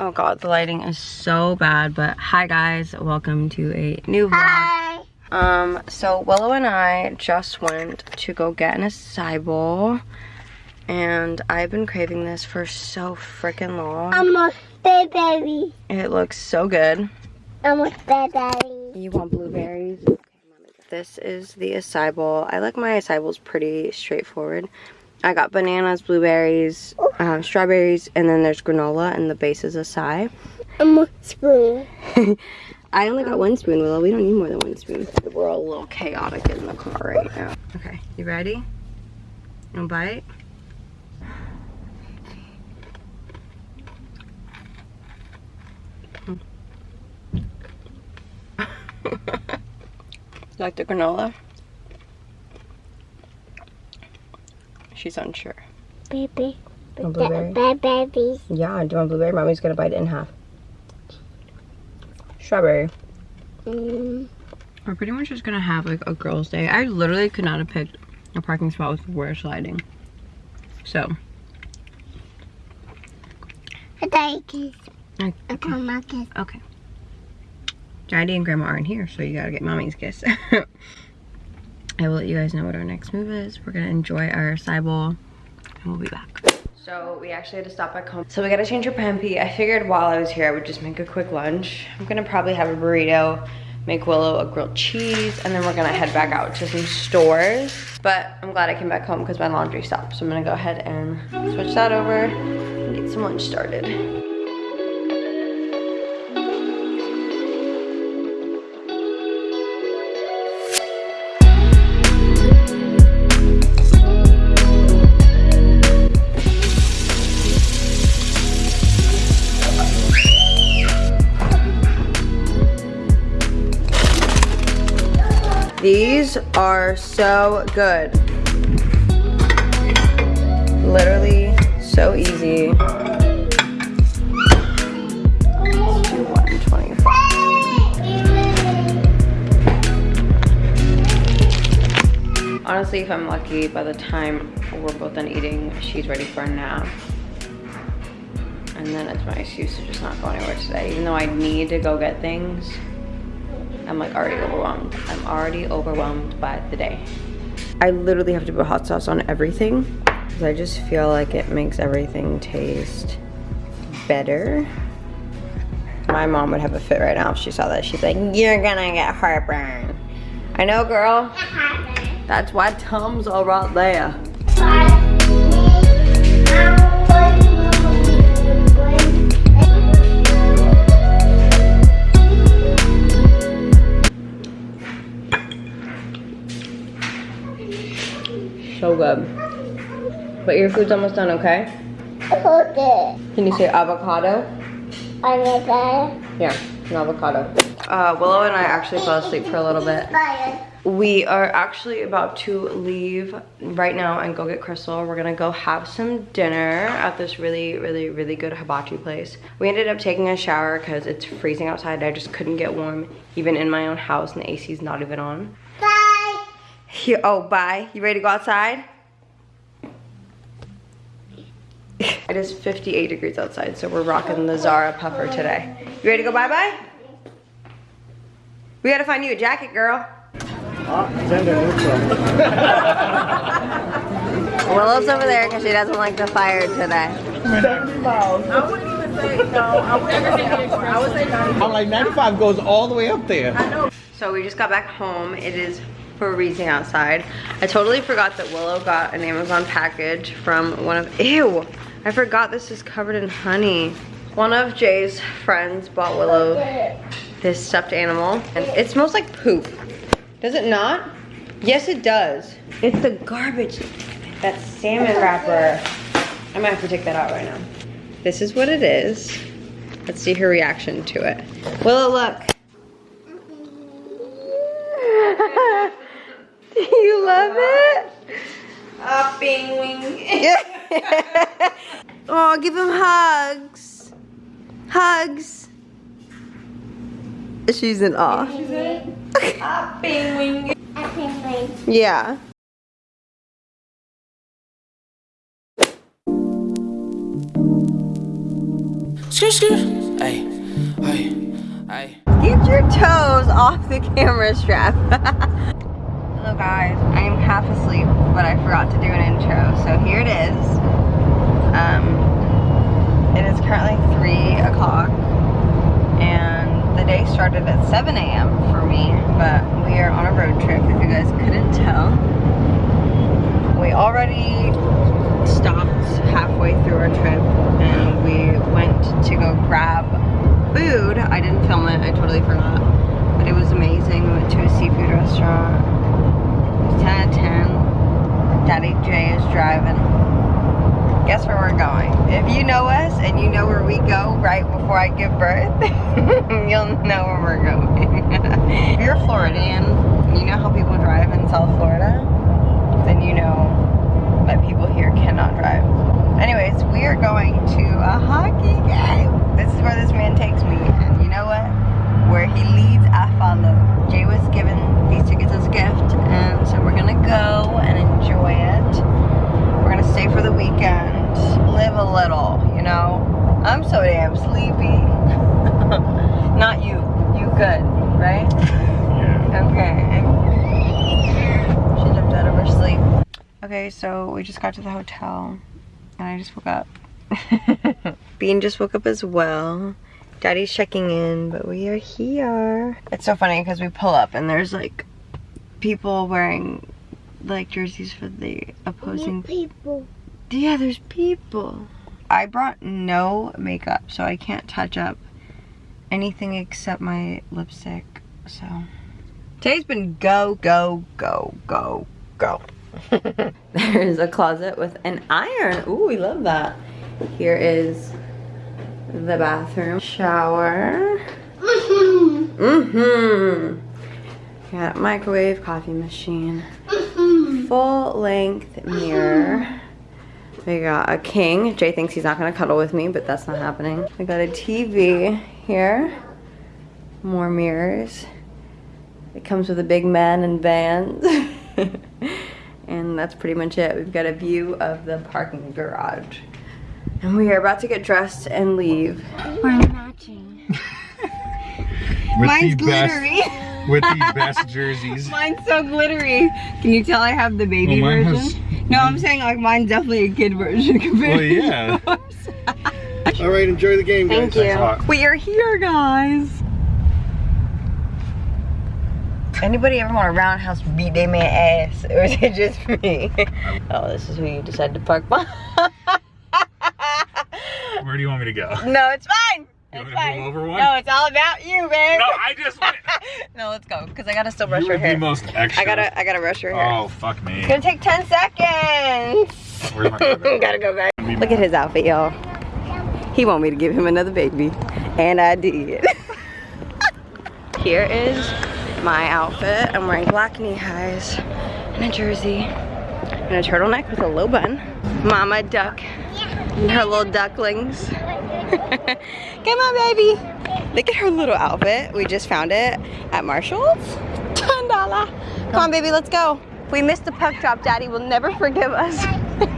Oh god, the lighting is so bad, but hi guys, welcome to a new vlog. Hi. Um, so Willow and I just went to go get an acai bowl, and I've been craving this for so freaking long. I'm a baby. It looks so good. I'm a baby. You want blueberries? Okay, mommy. This is the acai bowl. I like my acai bowls pretty straightforward. I got bananas, blueberries, um, strawberries, and then there's granola, and the base is acai. A spoon. I only got one spoon, Willow. We don't need more than one spoon. We're all a little chaotic in the car right now. Okay, you ready? No bite? like the granola? She's unsure. Baby. Want blueberry? Bad baby. Yeah, do you want blueberry? Mommy's gonna bite it in half. Strawberry. Mm. We're pretty much just gonna have like a girls' day. I literally could not have picked a parking spot with worse lighting. So. I like it. Okay. I call my kiss. okay. Daddy and Grandma aren't here, so you gotta get Mommy's kiss. I will let you guys know what our next move is. We're gonna enjoy our acai bowl, and we'll be back. So we actually had to stop back home. So we gotta change our pampi. I figured while I was here, I would just make a quick lunch. I'm gonna probably have a burrito, make Willow a grilled cheese, and then we're gonna head back out to some stores. But I'm glad I came back home because my laundry stopped. So I'm gonna go ahead and switch that over and get some lunch started. These are so good. Literally so easy. Let's do 125. Honestly, if I'm lucky, by the time we're both done eating, she's ready for a nap. And then it's my excuse to just not go anywhere today. Even though I need to go get things, I'm like already overwhelmed. I'm already overwhelmed by the day. I literally have to put hot sauce on everything because I just feel like it makes everything taste better. My mom would have a fit right now if she saw that. She's like, you're gonna get heartburn. I know, girl. That's why Tums all right there. So good. But your food's almost done, okay? Okay. Can you say avocado? That. Yeah, an avocado. Uh, Willow and I actually fell asleep for a little bit. Fire. We are actually about to leave right now and go get Crystal. We're gonna go have some dinner at this really, really, really good hibachi place. We ended up taking a shower because it's freezing outside. I just couldn't get warm even in my own house and the AC's not even on. Bye. Here, oh, bye. You ready to go outside? it is 58 degrees outside, so we're rocking the Zara puffer today. You ready to go bye-bye? We gotta find you a jacket, girl. Willow's over there because she doesn't like the fire today. I'm like 95 goes all the way up there. So we just got back home. It is freezing outside. I totally forgot that Willow got an Amazon package from one of, ew, I forgot this is covered in honey. One of Jay's friends bought Willow this stuffed animal and it smells like poop. Does it not? Yes, it does. It's the garbage, that salmon wrapper. I might have to take that out right now. This is what it is. Let's see her reaction to it. Willow, look. Do you love it? Hopping wing. oh, give him hugs. Hugs. She's in awe. Hopping wing. I can wait. Yeah. Skr, skr. Hey, hey, hey. Get your toes off the camera strap. Hello guys, I am half asleep, but I forgot to do an intro, so here it is. Um, it is currently 3 o'clock, and the day started at 7 a.m. for me, but we are on a road trip, if you guys couldn't tell. We already stopped halfway through our trip, and we went to go grab food. I didn't film it, I totally forgot. It was amazing. We went to a seafood restaurant. It was 10 out of 10. Daddy Jay is driving. Guess where we're going. If you know us and you know where we go right before I give birth, you'll know where we're going. if you're a Floridian, you know how people drive in South Florida, then you know that people here cannot drive. Anyways, we are going to a hockey game. This is where this man takes me, and you know what? Where he leads, I follow. Jay was given these tickets as a gift, and so we're gonna go and enjoy it. We're gonna stay for the weekend, live a little, you know? I'm so damn sleepy. Not you. You good, right? Yeah. Okay. She jumped out of her sleep. Okay, so we just got to the hotel and I just woke up. Bean just woke up as well. Daddy's checking in, but we are here. It's so funny because we pull up and there's like people wearing like jerseys for the opposing people. yeah, there's people. I brought no makeup, so I can't touch up anything except my lipstick. So today's been go, go, go, go, go. There's a closet with an iron. Ooh, we love that. Here is the bathroom. Shower. Mm-hmm. mm-hmm. Got microwave, coffee machine. Mm-hmm. Full length mirror. Mm-hmm. We got a king. Jay thinks he's not gonna cuddle with me, but that's not happening. We got a TV here. More mirrors. It comes with a big man and vans. and that's pretty much it. We've got a view of the parking garage. And we are about to get dressed and leave. We're matching. Mine's the best- glittery. with the best jerseys. Mine's so glittery. Can you tell I have the baby Well, version? has- no, I'm saying like mine's definitely a kid version compared Well, yeah. to yours. All right, enjoy the game, guys. Thank you. We are here, guys. Anybody ever want a roundhouse beat they man ass, or is it just me? oh, this is who you decided to park behind. Where do you want me to go? no, it's fine. You It's want me to fine. move over one? No, it's all about you, babe. No, I just went. no, let's go, cause I gotta still brush You your were the hair. most extra. I gotta, I gotta brush your hair. Oh, fuck me. It's gonna take 10 seconds. Where's my brother? Gotta go back. Look at his outfit, y'all. He want me to give him another baby. And I did. Here is my outfit. I'm wearing black knee highs and a jersey and a turtleneck with a low bun. Mama duck and her little ducklings. Come on, baby. Look at her little outfit. We just found it at Marshall's. $10. Come on, baby, let's go. If we missed the puck drop, Daddy will never forgive us.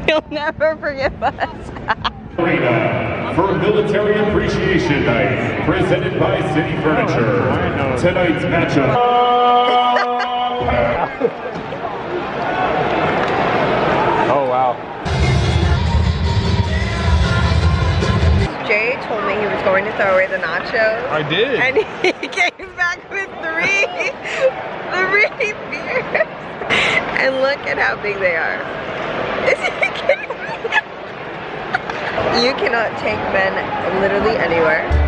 He'll never forgive us. Arena for Military Appreciation Night, presented by City Furniture. Oh, Tonight's matchup. Oh, wow. Jay told me he was going to throw away the nachos. I did. And he came back with three, three beers. And look at how big they are. Is he kidding me? You cannot take men literally anywhere.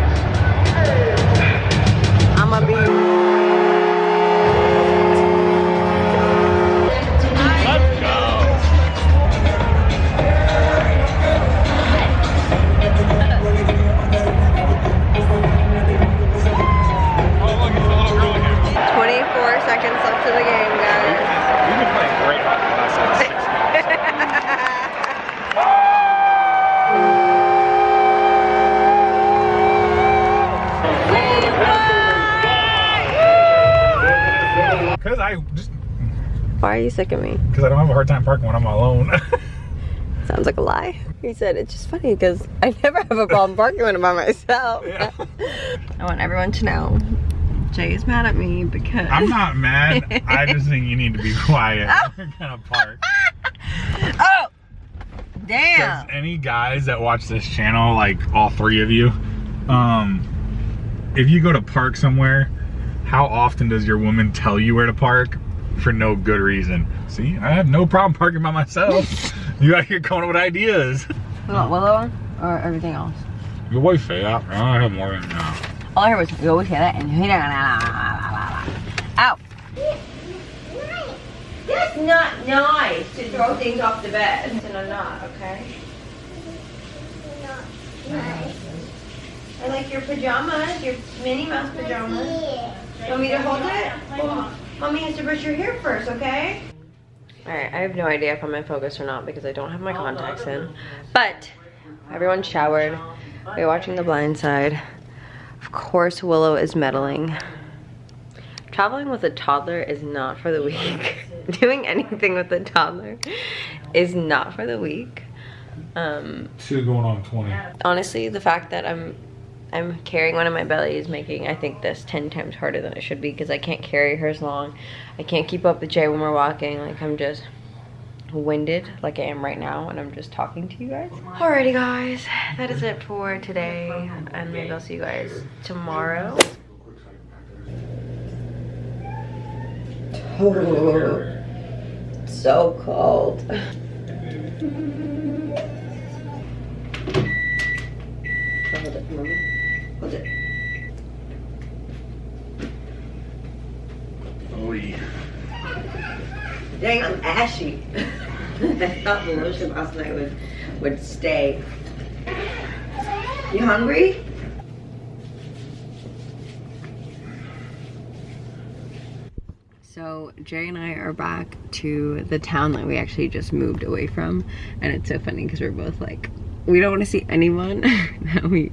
Sick of me? because I don't have a hard time parking when I'm alone. Sounds like a lie. He said it's just funny because I never have a problem parking when I'm by myself. I want everyone to know Jay is mad at me because I'm not mad. I just think you need to be quiet. We're gonna park. Oh, Does damn. any guys that watch this channel, like all three of you, um, if you go to park somewhere, how often does your woman tell you where to park for no good reason? See, I have no problem parking by myself. you out here coming up with ideas. What, Willow or everything else? Your wife, that. I have more than now. All I heard was go with that and Ow. That's not nice to throw things off the bed. It's in a knot, okay? I like your pajamas, your Minnie Mouse pajamas. You want me to hold it? Well, mommy has to brush your hair first, okay? Alright, I have no idea if I'm in focus or not because I don't have my contacts in. But everyone showered. We're watching The Blind Side. Of course, Willow is meddling. Traveling with a toddler is not for the weak. Doing anything with a toddler is not for the weak. Um, Two going on 20. honestly, the fact that I'm I'm carrying one in my belly is making I think this 10 times harder than it should be because I can't carry her as long. I can't keep up with Jay when we're walking. Like I'm just winded like I am right now and I'm just talking to you guys. Alrighty guys, that is it for today and maybe I'll see you guys tomorrow. Oh, so cold. Hold it, mommy. Hold it. Oy. Dang, I'm ashy. I thought the lotion last night would would stay. You hungry? So Jay and I are back to the town that we actually just moved away from, and it's so funny because we're both like, we don't want to see anyone that we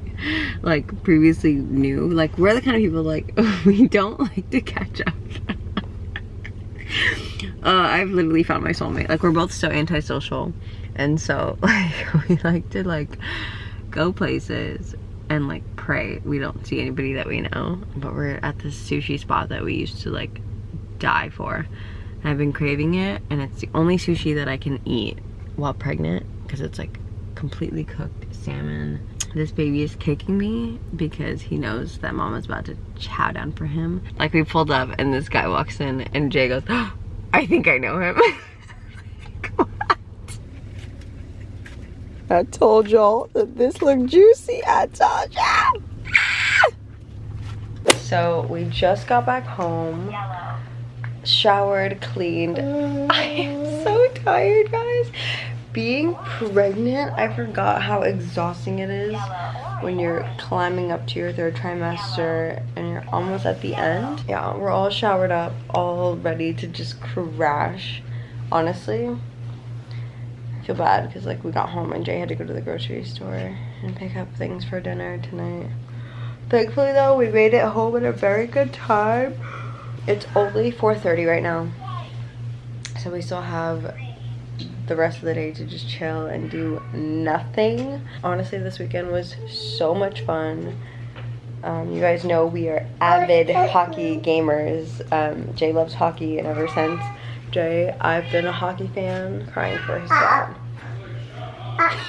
like previously knew. Like we're the kind of people like we don't like to catch up. uh, I've literally found my soulmate. Like we're both so antisocial, and so like we like to like go places and like pray we don't see anybody that we know. But we're at this sushi spot that we used to like die for. And I've been craving it, and it's the only sushi that I can eat while pregnant because it's like completely cooked salmon. This baby is kicking me because he knows that mama's about to chow down for him. Like we pulled up and this guy walks in and Jay goes, oh, I think I know him. what? I told y'all that this looked juicy. I told y'all. So we just got back home, showered, cleaned. Mm. I am so tired, guys. Being pregnant, I forgot how exhausting it is when you're climbing up to your third trimester and you're almost at the end. Yeah, we're all showered up, all ready to just crash. Honestly, I feel bad because like we got home and Jay had to go to the grocery store and pick up things for dinner tonight. Thankfully though, we made it home at a very good time. It's only 4.30 right now. So we still have the rest of the day to just chill and do nothing. Honestly, this weekend was so much fun. Um, you guys know we are avid hockey gamers. Um, Jay loves hockey and ever since Jay, I've been a hockey fan, crying for his dad.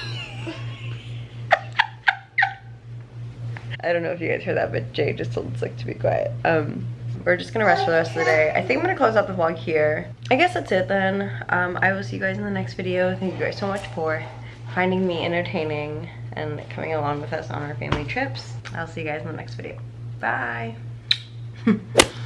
I don't know if you guys heard that, but Jay just told Slick to be quiet. Um, we're just gonna rest for the rest of the day. I think I'm gonna close out the vlog here. I guess that's it then. Um, I will see you guys in the next video. Thank you guys so much for finding me entertaining and coming along with us on our family trips. I'll see you guys in the next video. Bye.